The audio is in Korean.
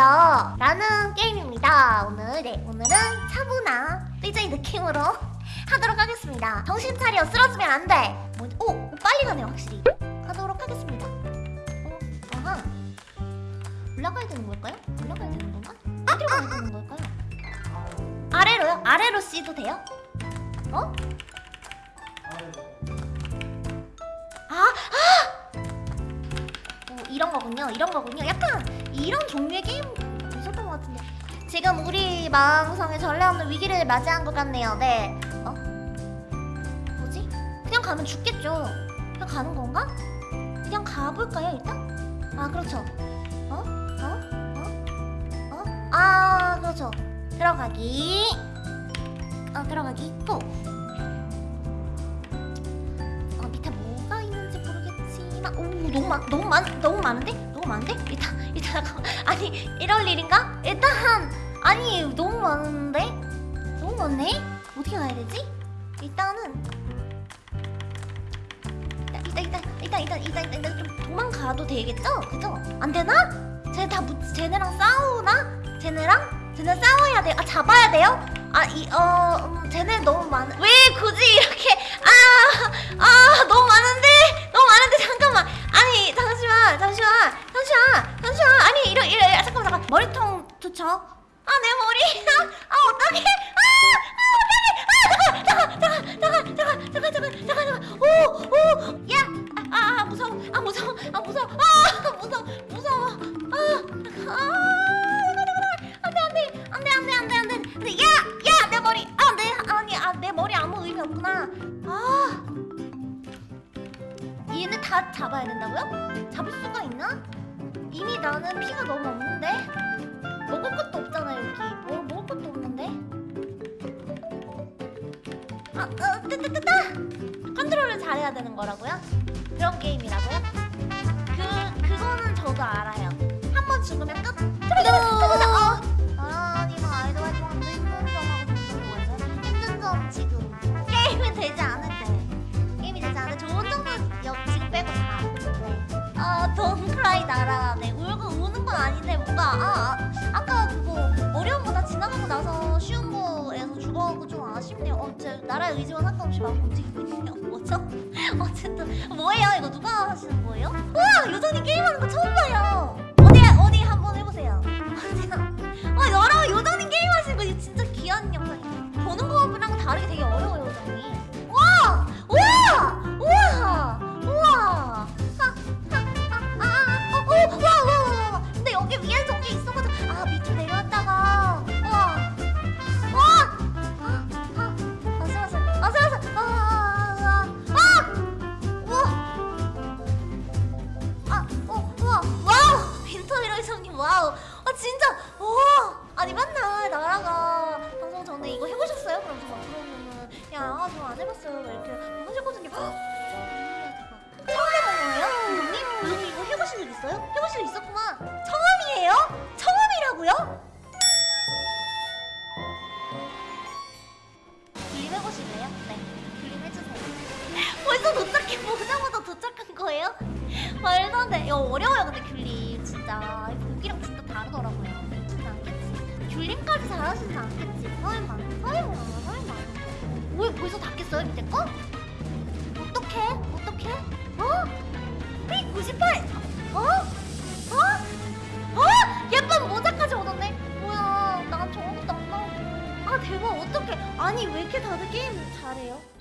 안녕하세요 라는 게임입니다 오늘 네 오늘은 차분한 DJ 느낌으로 하도록 하겠습니다 정신 차려 쓰러지면 안돼 뭐, 오, 오 빨리 가네요 확실히 가도록 하겠습니다 어, 아하 올라가야 되는 걸까요? 올라가야 되는 건가? 어디로 가야 되는 걸까요? 아래로요? 아래로 씨도 돼요? 어? 이런 거군요. 이런 거군요. 약간 이런 종류의 게임 있었던 것 같은데. 지금 우리 마음성에 전례 없는 위기를 맞이한 것 같네요. 네. 어? 뭐지? 그냥 가면 죽겠죠. 그냥 가는 건가? 그냥 가볼까요, 일단? 아, 그렇죠. 어? 어? 어? 어? 아, 그렇죠. 들어가기. 어, 들어가기. 고! 모르겠지만 오 너무 많 너무 많 너무 많은데? 너무 많은데? 일단 일단 아니 이럴 일인가? 일단 아니 너무 많은데? 너무 많네? 어떻게 가야 되지? 일단은 일단 일단 일단 일단 일단 일단, 일단 좀 도망가도 되겠죠? 그죠? 안 되나? 쟤네 다 무, 쟤네랑 싸우나? 쟤네랑? 쟤네 싸워야 돼 아 잡아야 돼요? 아이어 음, 쟤네 너무 많왜 머리통 좋죠? 아 내 머리! 아 어떡해! 아! 아 어떡해! 아 잠깐! 잠깐! 잠깐! 잠깐! 잠깐! 잠깐! 잠깐! 오! 오! 야! 아, 아! 아 무서워! 아 무서워! 아 무서워! 아 무서워! 무서워! 아! 아! 안돼 안돼! 안돼 안돼 안돼 안돼! 근데 야! 야! 내 머리! 아 내! 아니 아 내 머리 아무 의미 없구나! 아! 얘네 다 잡아야 된다고요? 잡을 수가 있나? 이미 나는 피가 너무 없는데 먹을 것도 없잖아 여기 뭐 먹을 것도 없는데 아, 어, 뜨뜨뜨뜨 컨트롤을 잘해야 되는 거라고요? 그런 게임이라고요? 그 그거는 저도 알아요. 건 아닌데 뭔가 아, 아 아 까 그거 어려운 거 다 지나가고 나서 쉬운 거에서 죽어가고 좀 아쉽네요. 어, 제 나라의 의지와 상관없이 막 움직이고 있네요. 뭐죠? 어쨌든 뭐예요? 이거 누가 하시는 거예요? 우와, 요전이 게임하는 거 처음 봐요. 어디 어디 한번 해보세요. 어디야? 빈터이러이성님 와우, 아 진짜, 와, 아니 맨날 나라가 방송 전에 이거 해보셨어요? 그럼 저막 그러면은 야, 저 안 해봤어요, 막 이렇게 하셨거든요. 헉, 처음 해본 거예요? 언니? 언니 이거 해보신 적 있어요? 해보신 적 있었구나. 처음이에요? 처음이라고요? 귤림 해보실래요? 네, 귤림 해주세요. 벌써 도착해 보자마자 도착한 거예요? 말도 안 돼. 이거 어려워요, 근데 귤림 진짜 보기랑 진짜 다르더라고요. 쉽지 않겠지. 귤림까지 잘하시지 않겠지. 설마, 설마, 설마. 왜 벌써 닫겠어요, 밑에 거? 어떡해? 어떡해? 어? P98! 어? 어? 어? 예쁜 모자까지 얻었네? 뭐야, 난 저런 것도 안 나오고. 아, 대박, 어떡해. 아니, 왜 이렇게 다들 게임 잘해요?